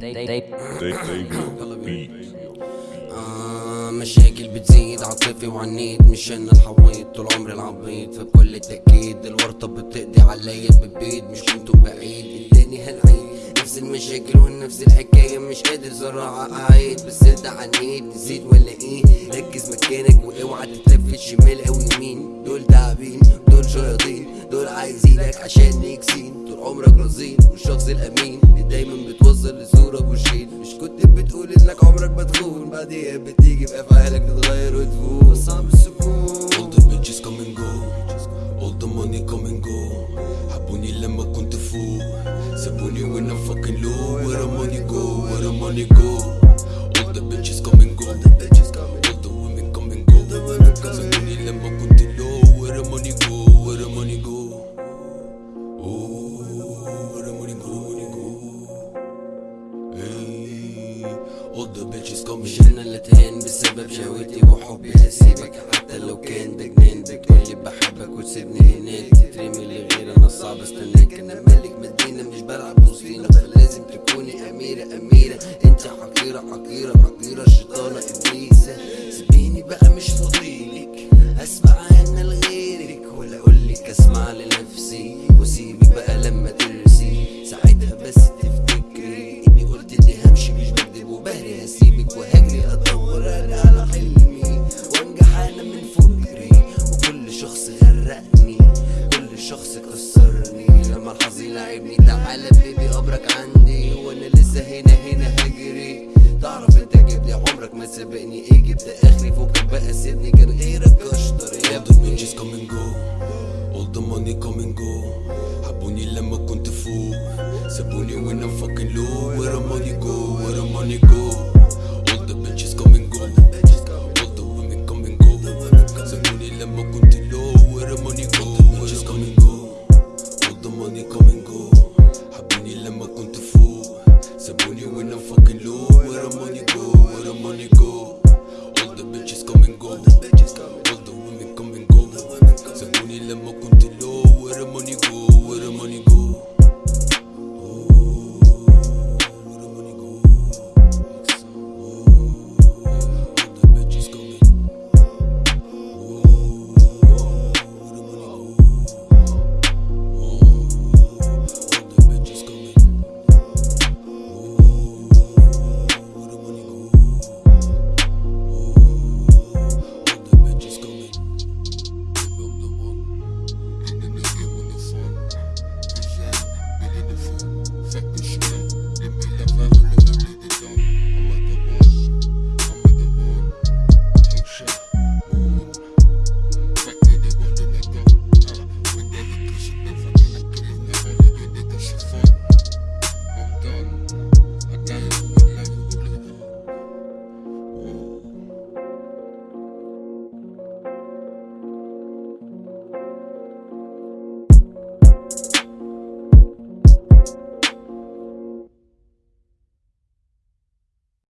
they, they, آه مشاكل بتزيد عاطفي وعنيد مش أنا الحويط طول عمري العبيط. فبكل تأكيد الورطة بتقضي عليا بالبيت مش كنتوا بعيد التاني هنعيد نفس المشاكل ونفس الحكاية مش قادر صراحة أعيد. بس انت عنيد نسيت ولا إيه؟ ركز مكانك وأوعى تتلفت شمال أو يمين دول تعبين دول شياطين. دول عايزينك عشان يكسين. طول عمرك رزين والشخص الأمين. اللي دايما بتوصل لصورة بوشين مش كنت بتقول انك عمرك ما تخون بعديها بتيجي في افعالك تتغير وتفوق صعب السكون All the bitches come and go All the money come and go حبوني لما كنت فوق سابوني when I'm fucking low Where the money go Where the money go All the bitches come and go All the women come and go سابوني لما كنت low Where the money go All the bitches اللي اتهان بسبب شهوتي وحبي هسيبك حتى لو كان ده جنان بتقولي بحبك وتسيبني هناك. تترمي لغير أنا صعب. استناك أنا ملك مدينة مش بلعب وسطينا فلازم تكوني أميرة أميرة. أنت حقيرة حقيرة. هسيبك وهجري أدور أنا على حلمي وأنجح أنا من فكري وكل شخص غرقني كل شخص كسرني. لما الحظ لعبني تعالى بيبي قبرك عندي. وأنا لسه هنا هنا هجري. تعرف أنت جبت عمرك ما سبقني إيه جبت آخري فوقك بقى سيبني كان غيرك اشطر يا and go. All the money come and go. حبوني لما كنت فوق. سابوني when I'm fucking low. Where the money go? Where Lambo kunti low, where the money go? Where the come and go? All the money come and go. Habini Lambo kunti full. Sabuni when I'm fucking low, where the money go? Where the money go? All the bitches come and go. All the women come and go. Sabuni Lambo kunti low, where the money go? Where the money go?